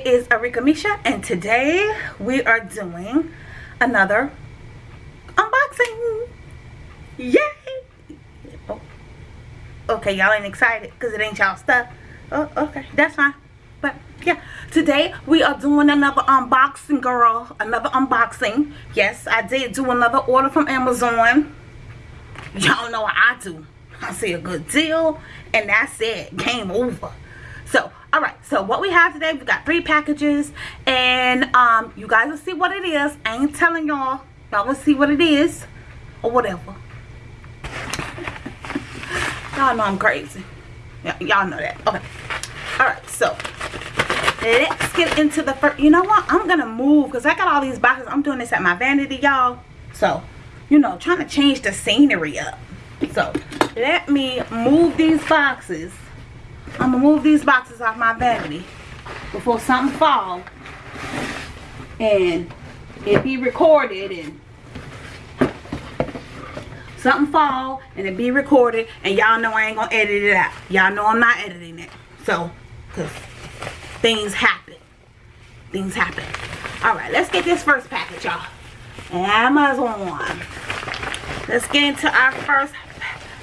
it is Arika Misha and today we are doing another unboxing. Yay! Oh. okay y'all ain't excited because it ain't y'all stuff. Oh okay that's fine. But yeah today we are doing another unboxing girl another unboxing. Yes I did do another order from Amazon. Y'all know what I do. I see a good deal and that's it. Game over so what we have today we got three packages and um you guys will see what it is. I ain't telling y'all. Y'all will see what it is or whatever. Y'all know i'm crazy. Y'all know that. Okay. All right so let's get into the first you know what? I'm gonna move because i got all these boxes. I'm doing this at my vanity y'all. So you know trying to change the scenery up. So let me move these boxes I'm gonna move these boxes off my vanity before something fall. And it be recorded and something fall and it be recorded. And y'all know I ain't gonna edit it out. Y'all know I'm not editing it. So because things happen. Things happen. All right let's get this first package y'all. Amazon. Let's get into our first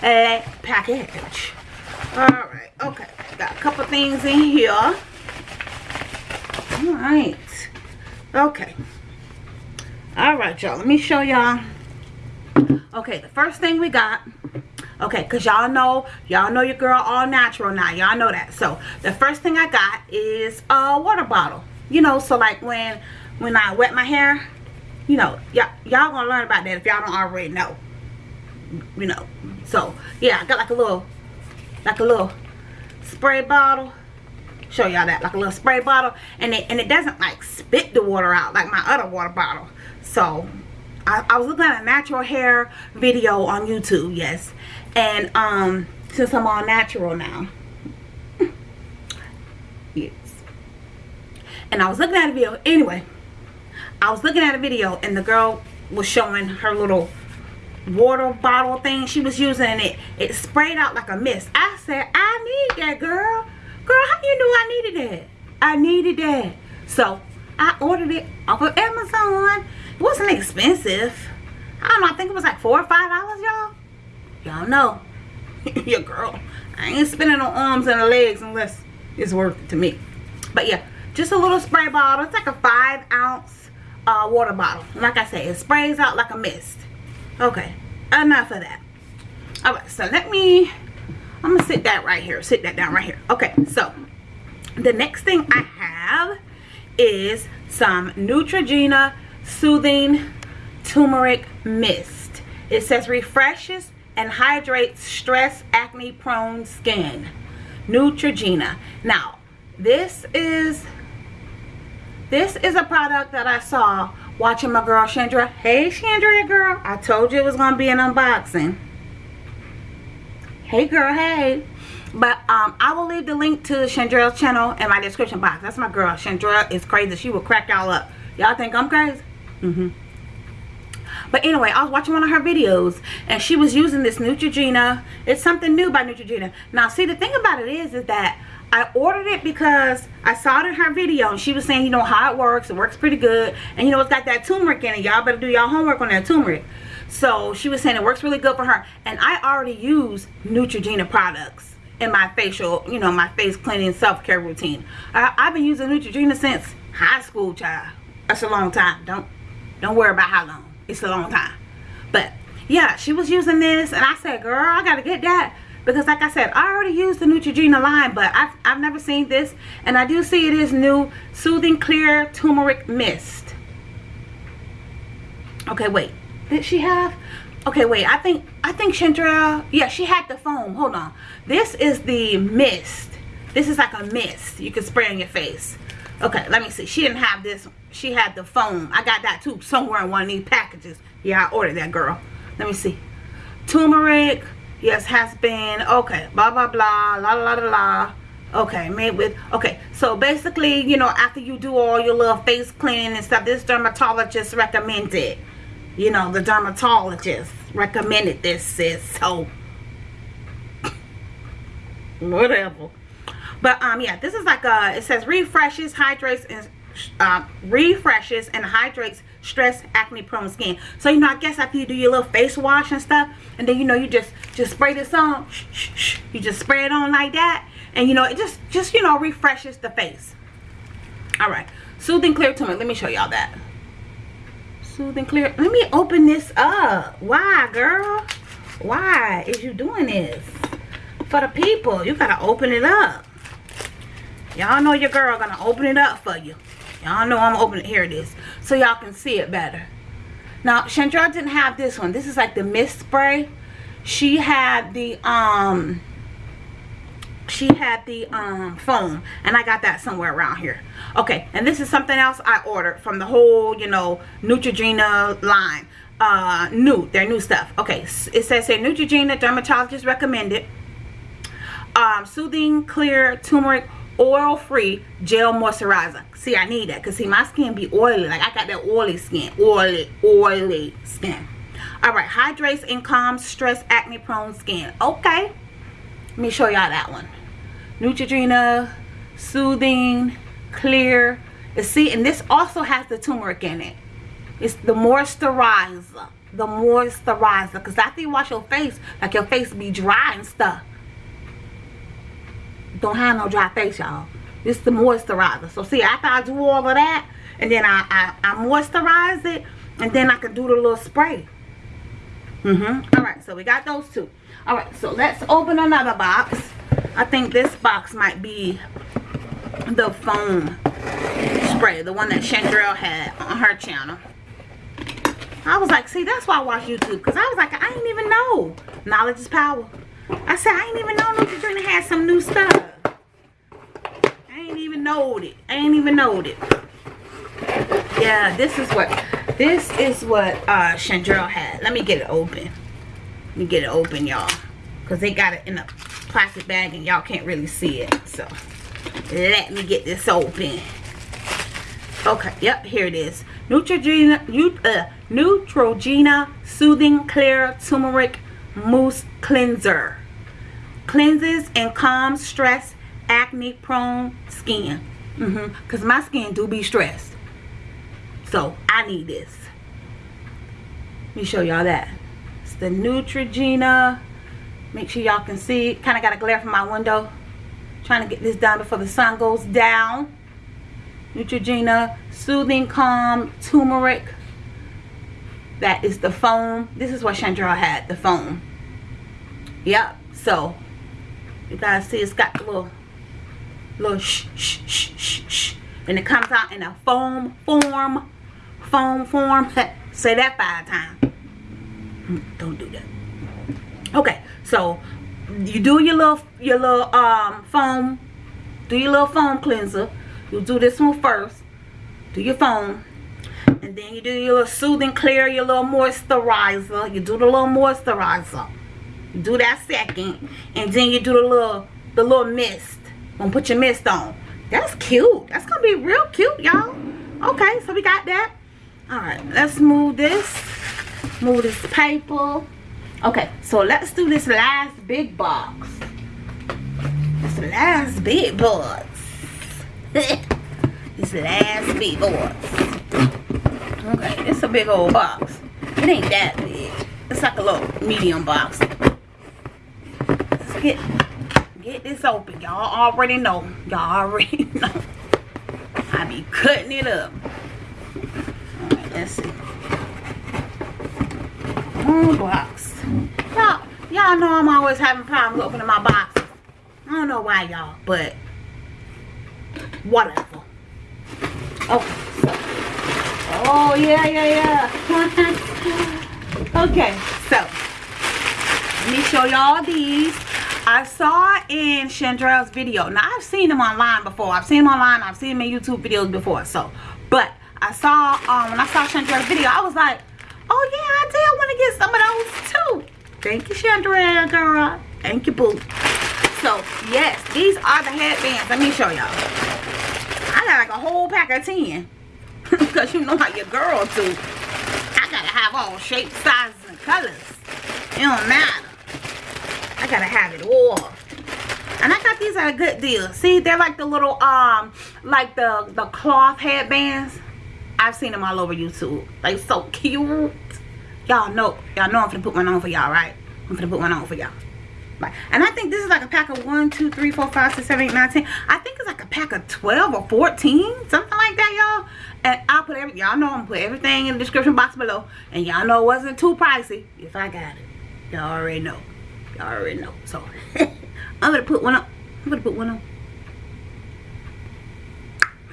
package all right okay. Got a couple things in here. All right okay. All right y'all let me show y'all. Okay the first thing we got. Okay because y'all know y'all know your girl all natural now. Y'all know that. So the first thing i got is a water bottle. You know so like when when i wet my hair you know y'all y'all gonna learn about that if y'all don't already know. You know. So yeah i got like a little like a little spray bottle. Show y'all that like a little spray bottle. And it and it doesn't like spit the water out like my other water bottle. So I, I was looking at a natural hair video on YouTube yes. And um since I'm all natural now yes. And I was looking at a video anyway I was looking at a video and the girl was showing her little water bottle thing. She was using it. It sprayed out like a mist. I said i need that girl. Girl how you knew i needed that? I needed that. So i ordered it off of amazon. It wasn't expensive. I don't know i think it was like four or five dollars y'all. Y'all know. Your girl. I ain't spending on arms and legs unless it's worth it to me. But yeah just a little spray bottle. It's like a five ounce uh, water bottle. Like i said it sprays out like a mist okay enough of that. All right so let me i'm gonna sit that right here sit that down right here. Okay so the next thing i have is some neutrogena soothing turmeric mist. It says refreshes and hydrates stress acne prone skin. Neutrogena. Now this is this is a product that i saw watching my girl Chandra. Hey Chandra girl. I told you it was going to be an unboxing. Hey girl, hey. But um, I will leave the link to Chandra's channel in my description box. That's my girl. Chandra is crazy. She will crack y'all up. Y'all think I'm crazy? Mm-hmm. But anyway, I was watching one of her videos and she was using this Neutrogena. It's something new by Neutrogena. Now, see, the thing about it is, is that I ordered it because I saw it in her video and she was saying, you know, how it works. It works pretty good. And, you know, it's got that turmeric in it. Y'all better do y'all homework on that turmeric. So she was saying it works really good for her. And I already use Neutrogena products in my facial, you know, my face cleaning self-care routine. I, have been using Neutrogena since high school, child. That's a long time. Don't, don't worry about how long. It's a long time. But, yeah, she was using this. And I said, girl, I got to get that because like I said I already used the Neutrogena line but I've, I've never seen this. And I do see it is new soothing clear turmeric mist. Okay wait. Did she have okay wait. I think I think Chandrell yeah she had the foam. Hold on. This is the mist. This is like a mist you can spray on your face. Okay let me see. She didn't have this. She had the foam. I got that too somewhere in one of these packages. Yeah I ordered that girl. Let me see. Turmeric yes has been okay blah blah blah la la la la. Okay made with okay. So basically you know after you do all your little face cleaning and stuff this dermatologist recommended you know the dermatologist recommended this sis so. Whatever. But um yeah this is like a it says refreshes hydrates and uh, refreshes and hydrates stress acne prone skin. So you know i guess after you do your little face wash and stuff and then you know you just just spray this on you just spray it on like that and you know it just just you know refreshes the face. All right. Soothing clear turmeric let me show y'all that. Soothing clear. Let me open this up. Why girl? Why is you doing this? For the people you gotta open it up. Y'all know your girl gonna open it up for you y'all know i'm opening it. Here it is. So y'all can see it better. Now chandra didn't have this one. This is like the mist spray. She had the um she had the um foam and i got that somewhere around here. Okay and this is something else i ordered from the whole you know neutrogena line. Uh new their new stuff. Okay it says here neutrogena dermatologist recommended um soothing clear turmeric oil free gel moisturizer see i need that because see my skin be oily like i got that oily skin oily oily skin all right hydrates and calms stress acne prone skin okay let me show y'all that one Neutrogena, Soothing, Clear. See, and this also has the turmeric in it. It's the moisturizer. The moisturizer. Because after you wash your face, like your face be dry and stuff. Don't have no dry face, y'all. This the moisturizer. So see, after I do all of that, and then I, I, I moisturize it, and then I can do the little spray. Mm-hmm. All right, so we got those two. All right, so let's open another box. I think this box might be the foam spray, the one that Chandrell had on her channel. I was like, see, that's why I watch YouTube. Because I was like, I didn't even know. Knowledge is power. I said, I didn't even know Neutrogena had some new stuff. I ain't even know it. I ain't even know it. Yeah, this is what, this is what uh, Chandrell had. Let me get it open. Let me get it open, y'all. Because they got it in a plastic bag and y'all can't really see it. So let me get this open. Okay, yep, here it is. Neutrogena, uh, Neutrogena Soothing Clear Turmeric Mousse Cleanser. Cleanses and calms stress, acne prone skin. Mm -hmm. My skin do be stressed. So I need this. Let me show y'all that. It's the Neutrogena make sure y'all can see kind of got a glare from my window trying to get this done before the sun goes down Neutrogena soothing calm turmeric that is the foam this is what Chandra had the foam yep. So you guys see it's got the little little shh shh shh shh shh and it comes out in a foam form foam form. Say that five times. Don't do that. Okay so you do your little your little um foam do your little foam cleanser. You do this one first. Do your foam. And then you do your little soothing clear your little moisturizer. You do the little moisturizer do that second and then you do the little the little mist gonna put your mist on that's cute that's gonna be real cute y'all okay so we got that all right let's move this move this paper Okay, so let's do this last big box. This last big box. this last big box. Okay, it's a big old box. It ain't that big. It's like a little medium box. Get get this open. Y'all already know. Y'all already know. I be cutting it up. Alright, let's see. One box. Y'all, y'all know I'm always having problems opening my boxes. I don't know why, y'all, but whatever. Okay. Oh, yeah, yeah, yeah. okay, so let me show y'all these. I saw in Chandrell's video. Now, I've seen them online before. I've seen them online. I've seen them in YouTube videos before. So, but I saw, um, when I saw Chandrell's video, I was like, oh, yeah, I did want to get some of those, too. Thank you, Chandra, girl. Thank you, boo. So, yes, these are the headbands. Let me show y'all. I got like a whole pack of 10. Because you know how your girl do. I gotta have all shapes, sizes, and colors. It don't matter. I gotta have it all. And I got these at a good deal. See, they're like the little, um, like the, the cloth headbands. I've seen them all over YouTube. Like, so cute. Y'all know, y'all know I'm gonna put one on for y'all, right? I'm gonna put one on for y'all. And I think this is like a pack of 1, 2, 3, 4, 5, 6, 7, 8, 9, 10. I think it's like a pack of 12 or 14. Something like that, y'all. And I'll put every, y'all know I'm put everything in the description box below. And y'all know it wasn't too pricey if I got it. Y'all already know. Y'all already know. So, I'm gonna put one on. I'm gonna put one on.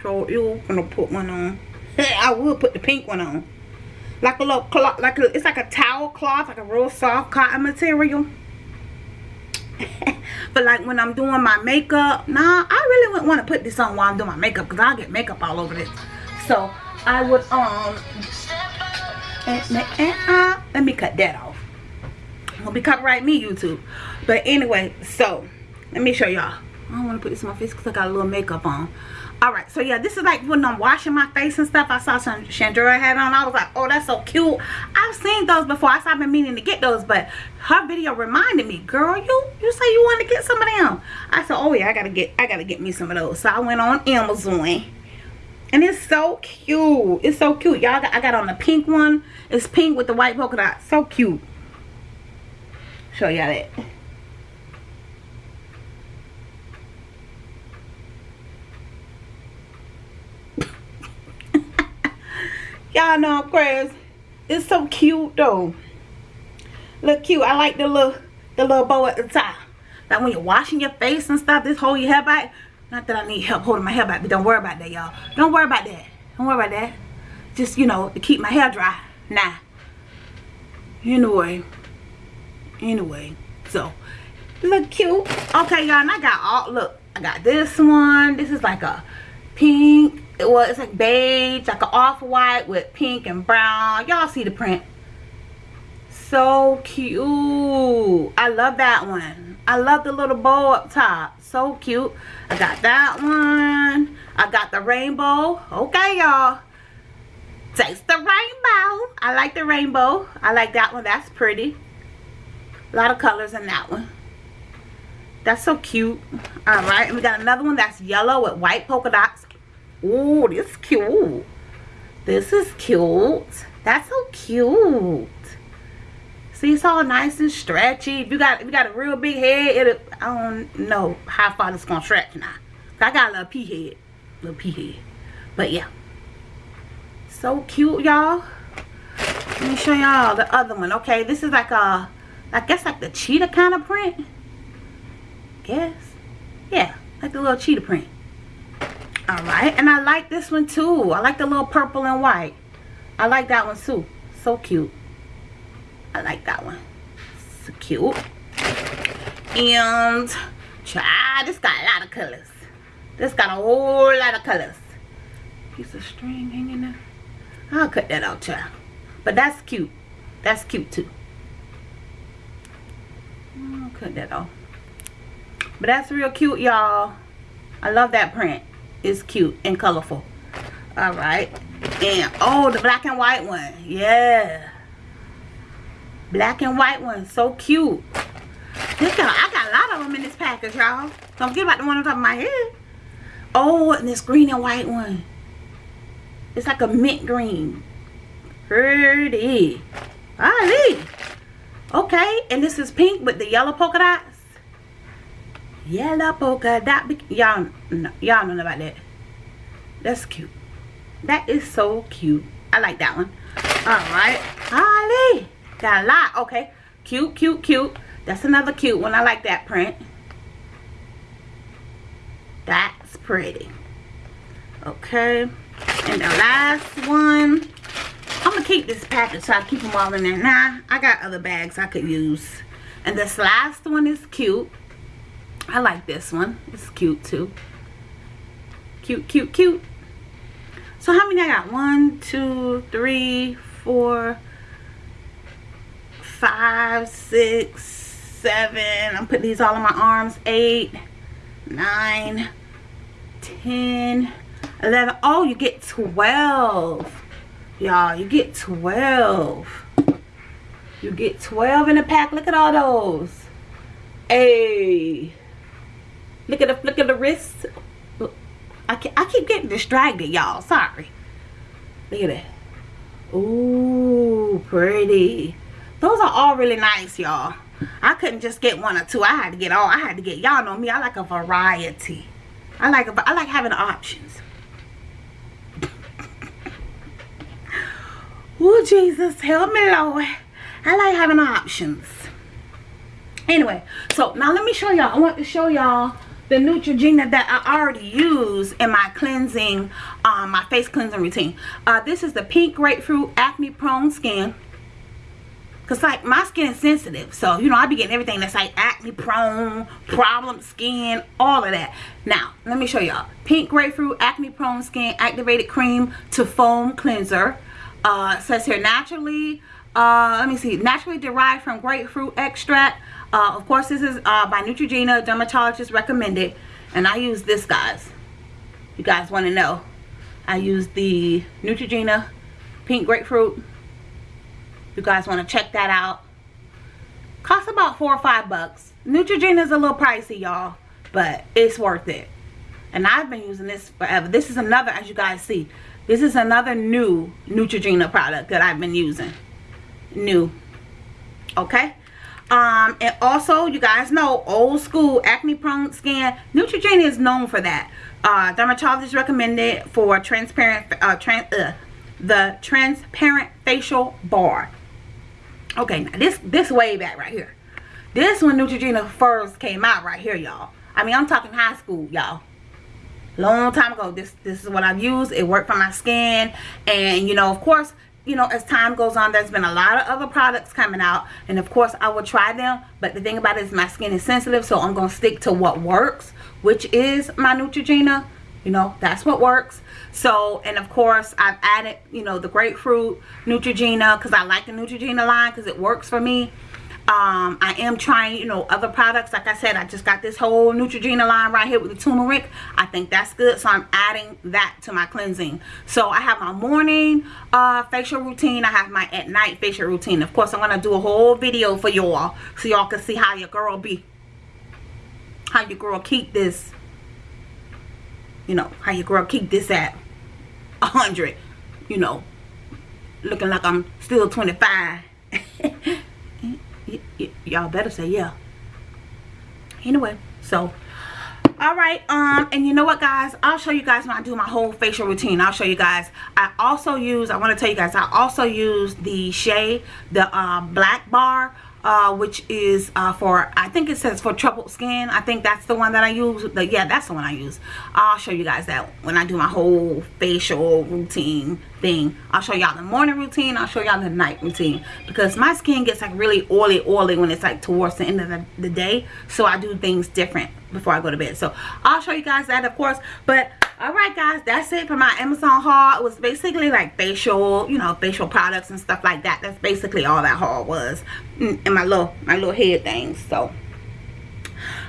So, you're gonna put one on. I will put the pink one on. Like a little cloth, like a, it's like a towel cloth, like a real soft cotton material. but like when I'm doing my makeup, nah, I really wouldn't want to put this on while I'm doing my makeup because I'll get makeup all over this. So I would, um, let me cut that off. Will be copyright me, YouTube. But anyway, so let me show y'all. I don't want to put this on my face because I got a little makeup on. All right so yeah this is like when i'm washing my face and stuff i saw some chandra had on. I was like oh that's so cute. I've seen those before. I have been meaning to get those but her video reminded me girl you you say you want to get some of them. I said oh yeah i gotta get i gotta get me some of those. So i went on amazon and it's so cute. It's so cute. Y'all i got on the pink one. It's pink with the white polka dot. So cute show y'all that Y'all know I'm crazy. It's so cute though. Look cute. I like the little the little bow at the top. Like when you're washing your face and stuff, this hold your hair back. Not that I need help holding my hair back, but don't worry about that, y'all. Don't worry about that. Don't worry about that. Just, you know, to keep my hair dry. Nah. Anyway. Anyway. So, look cute. Okay, y'all, and I got all, look, I got this one. This is like a pink well it's like beige like an off-white with pink and brown. Y'all see the print? So cute. I love that one. I love the little bow up top. So cute. I got that one. I got the rainbow. Okay y'all. Taste the rainbow. I like the rainbow. I like that one. That's pretty a lot of colors in that one that's so cute all right and we got another one that's yellow with white polka dots Ooh, this is cute. This is cute. That's so cute. See, it's all nice and stretchy. If you got if you got a real big head, it I don't know how far it's gonna stretch now. I got a little pea head. Little pea head. But yeah. So cute, y'all. Let me show y'all the other one. Okay, this is like a I guess like the cheetah kind of print. Guess. Yeah, like the little cheetah print. All right and i like this one too. I like the little purple and white. I like that one too. So cute. I like that one. So cute. And try this got a lot of colors. This got a whole lot of colors. Piece of string hanging there. I'll cut that out child. But that's cute. That's cute too cut that off but that's real cute y'all. I love that print. It's cute and colorful. All right. And oh the black and white one. Yeah. Black and white one. So cute. This got, I got a lot of them in this package y'all. Don't forget about the one on top of my head. Oh and this green and white one. It's like a mint green. Pretty. Ali. Okay and this is pink with the yellow polka dots Yellow polka dot. Y'all y'all know about that. That's cute. That is so cute. I like that one. Alright. Holly. Got a lot. Okay. Cute, cute, cute. That's another cute one. I like that print. That's pretty. Okay. And the last one. I'm to keep this package so I keep them all in there. Nah, I got other bags I could use. And this last one is cute. I like this one. It's cute too. Cute, cute, cute. So how many I got? One, two, three, four, five, six, seven. I'm putting these all in my arms. Eight, nine, ten, eleven. Oh, you get 12. Y'all, you get 12. You get 12 in a pack. Look at all those. Hey. Look at the flick of the wrist. I, I keep getting distracted, y'all. Sorry. Look at that. Ooh, pretty. Those are all really nice, y'all. I couldn't just get one or two. I had to get all. I had to get. Y'all know me. I like a variety. I like I like having options. Jesus, help me, Lord. I like having options. Anyway, so now let me show y'all. I want to show y'all the Neutrogena that I already use in my cleansing, um, my face cleansing routine. Uh, this is the pink grapefruit acne prone skin. Cause like my skin is sensitive. So, you know, I be getting everything that's like acne prone, problem skin, all of that. Now, let me show y'all. Pink grapefruit acne prone skin activated cream to foam cleanser. Uh, says here naturally, uh, let me see, naturally derived from grapefruit extract. Uh, of course, this is uh, by Neutrogena, dermatologist recommended. And I use this, guys. You guys want to know. I use the Neutrogena pink grapefruit you guys want to check that out costs about four or five bucks Neutrogena is a little pricey y'all but it's worth it and I've been using this forever this is another as you guys see this is another new Neutrogena product that I've been using. New. Okay? Um and also you guys know old school acne prone skin Neutrogena is known for that. Uh dermatologist recommended for transparent uh, trans, uh the transparent facial bar. Okay now this this way back right here. This when Neutrogena first came out right here y'all. I mean I'm talking high school y'all long time ago. This this is what I've used. It worked for my skin. And you know of course you know as time goes on there's been a lot of other products coming out. And of course I will try them. But the thing about it is my skin is sensitive so I'm gonna stick to what works which is my Neutrogena. You know that's what works. So and of course I've added you know the grapefruit Neutrogena because I like the Neutrogena line because it works for me um, I am trying you know other products. Like I said I just got this whole Neutrogena line right here with the turmeric. I think that's good. So I'm adding that to my cleansing. So I have my morning uh, facial routine. I have my at night facial routine. Of course I'm gonna do a whole video for y'all so y'all can see how your girl be. How your girl keep this. You know how your girl keep this at 100 you know looking like i'm still 25 y'all better say yeah. Anyway so all right um and you know what guys? I'll show you guys when i do my whole facial routine. I'll show you guys. I also use i want to tell you guys i also use the shea the um, black bar uh, which is uh, for I think it says for troubled skin. I think that's the one that I use. Yeah that's the one I use. I'll show you guys that when I do my whole facial routine thing. I'll show y'all the morning routine. I'll show y'all the night routine. Because my skin gets like really oily oily when it's like towards the end of the, the day. So I do things different before I go to bed. So I'll show you guys that of course. But alright guys that's it for my amazon haul. It was basically like facial you know facial products and stuff like that. That's basically all that haul was and my little my little head things so.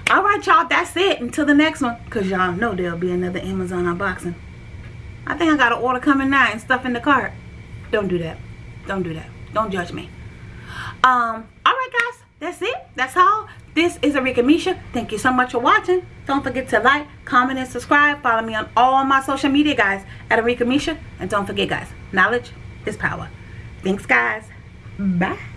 Alright y'all that's it. Until the next one because y'all know there'll be another amazon unboxing. I think i got an order coming now and stuff in the cart. Don't do that. Don't do that. Don't judge me. Um that's it that's all this is Arika Misha. Thank you so much for watching. Don't forget to like, comment, and subscribe. Follow me on all my social media, guys, at Arika Misha. And don't forget, guys, knowledge is power. Thanks, guys. Bye.